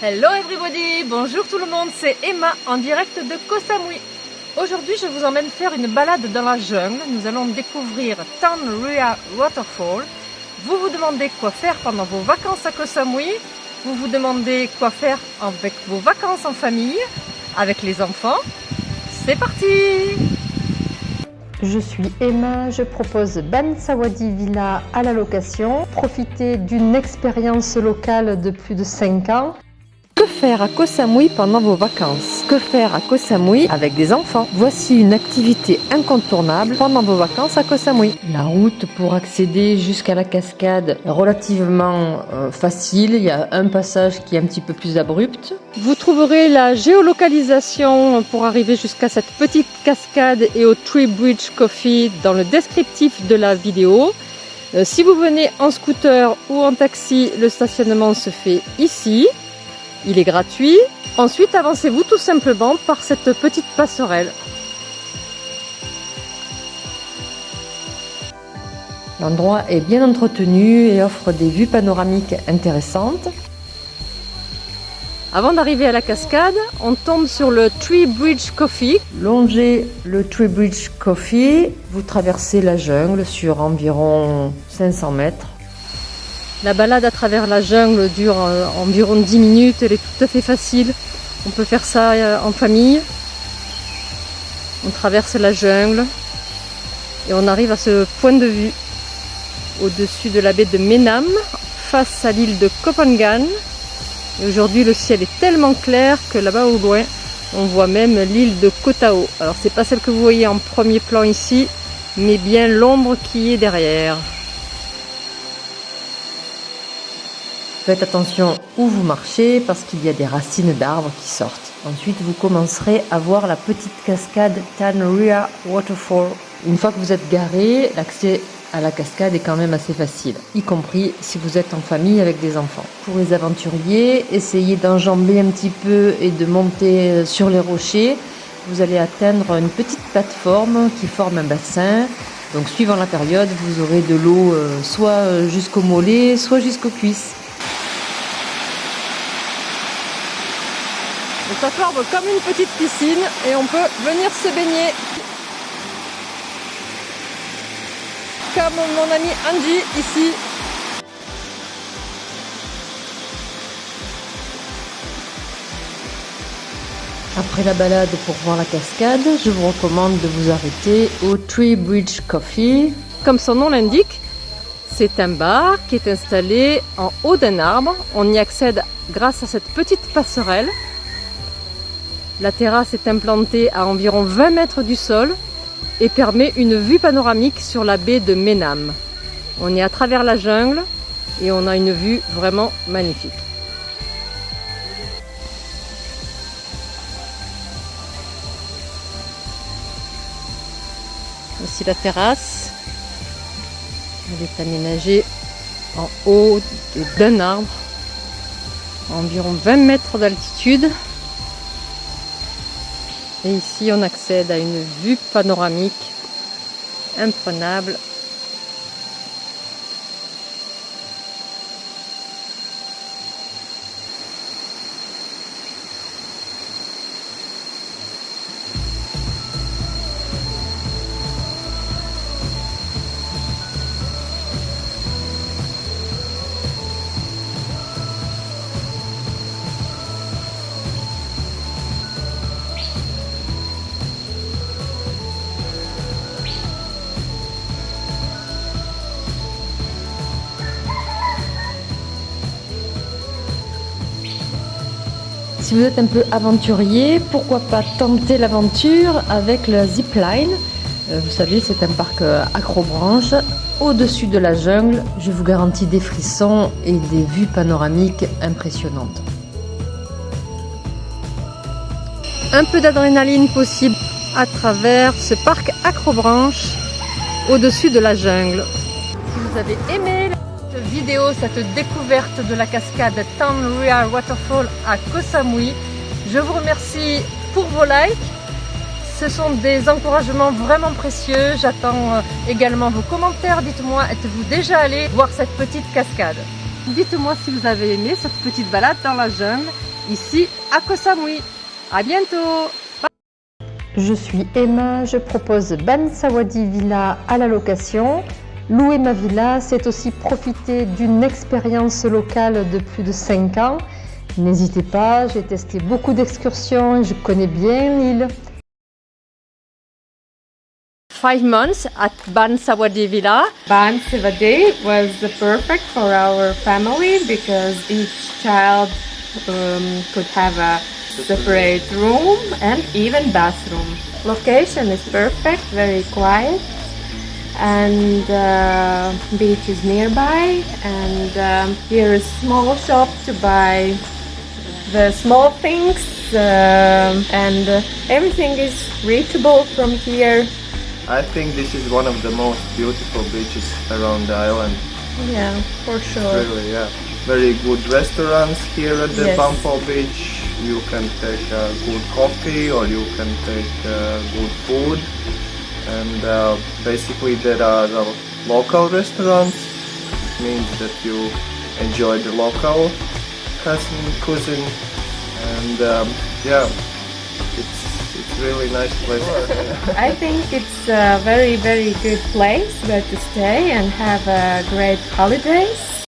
Hello everybody, bonjour tout le monde, c'est Emma en direct de Koh Samui. Aujourd'hui je vous emmène faire une balade dans la jungle. Nous allons découvrir Tanruya Waterfall. Vous vous demandez quoi faire pendant vos vacances à Koh Samui. Vous vous demandez quoi faire avec vos vacances en famille, avec les enfants. C'est parti je suis Emma, je propose Ban Sawadi Villa à la location. Profitez d'une expérience locale de plus de 5 ans. Que faire à Koh Samui pendant vos vacances? Que faire à Koh Samui avec des enfants? Voici une activité incontournable pendant vos vacances à Koh Samui. La route pour accéder jusqu'à la cascade est relativement euh, facile. Il y a un passage qui est un petit peu plus abrupt. Vous trouverez la géolocalisation pour arriver jusqu'à cette petite cascade et au Tree Bridge Coffee dans le descriptif de la vidéo. Euh, si vous venez en scooter ou en taxi, le stationnement se fait ici. Il est gratuit. Ensuite, avancez-vous tout simplement par cette petite passerelle. L'endroit est bien entretenu et offre des vues panoramiques intéressantes. Avant d'arriver à la cascade, on tombe sur le Tree Bridge Coffee. Longez le Tree Bridge Coffee, vous traversez la jungle sur environ 500 mètres. La balade à travers la jungle dure euh, environ 10 minutes, elle est tout à fait facile. On peut faire ça euh, en famille. On traverse la jungle et on arrive à ce point de vue au-dessus de la baie de Menam, face à l'île de Kopangan. Et aujourd'hui le ciel est tellement clair que là-bas au loin, on voit même l'île de Kotao. Alors c'est pas celle que vous voyez en premier plan ici, mais bien l'ombre qui est derrière. Faites attention où vous marchez parce qu'il y a des racines d'arbres qui sortent. Ensuite, vous commencerez à voir la petite cascade Tanria Waterfall. Une fois que vous êtes garé, l'accès à la cascade est quand même assez facile, y compris si vous êtes en famille avec des enfants. Pour les aventuriers, essayez d'enjamber un petit peu et de monter sur les rochers. Vous allez atteindre une petite plateforme qui forme un bassin. Donc suivant la période, vous aurez de l'eau euh, soit jusqu'au mollet, soit jusqu'aux cuisses. Ça forme comme une petite piscine et on peut venir se baigner. Comme mon ami Andy ici. Après la balade pour voir la cascade, je vous recommande de vous arrêter au Tree Bridge Coffee. Comme son nom l'indique, c'est un bar qui est installé en haut d'un arbre. On y accède grâce à cette petite passerelle la terrasse est implantée à environ 20 mètres du sol et permet une vue panoramique sur la baie de Menam. On est à travers la jungle et on a une vue vraiment magnifique. Voici la terrasse. Elle est aménagée en haut d'un arbre, à environ 20 mètres d'altitude. Et ici, on accède à une vue panoramique imprenable Si vous êtes un peu aventurier, pourquoi pas tenter l'aventure avec le zipline? Euh, Vous savez, c'est un parc euh, acrobranche au-dessus de la jungle. Je vous garantis des frissons et des vues panoramiques impressionnantes. Un peu d'adrénaline possible à travers ce parc acrobranche au-dessus de la jungle. Si vous avez aimé vidéo, cette découverte de la cascade Tanria Waterfall à Koh Samui. Je vous remercie pour vos likes. Ce sont des encouragements vraiment précieux. J'attends euh, également vos commentaires. Dites-moi, êtes-vous déjà allé voir cette petite cascade? Dites-moi si vous avez aimé cette petite balade dans la jungle ici à Koh Samui. À bientôt Je suis Emma, je propose Ban Sawadi Villa à la location. Louer ma villa, c'est aussi profiter d'une expérience locale de plus de 5 ans. N'hésitez pas, j'ai testé beaucoup d'excursions, je connais bien l'île. Five months at Ban Sawadi Villa. Ban Sivade was perfect for our family because each child um, could have a separate room and even bathroom. Location is perfect, very quiet and uh, beach is nearby and um, here is small shop to buy the small things um and uh, everything is reachable from here I think this is one of the most beautiful beaches around the island. yeah for sure Really, yeah. Very good restaurants here at the Yes. Bumpel Beach. You can take a good coffee or you can take uh, good food. And uh, basically there are uh, local restaurants. Means that you enjoy the local cuisine. cuisine. And um, yeah, it's it's really nice place. I think it's a very very good place where to stay and have a great holidays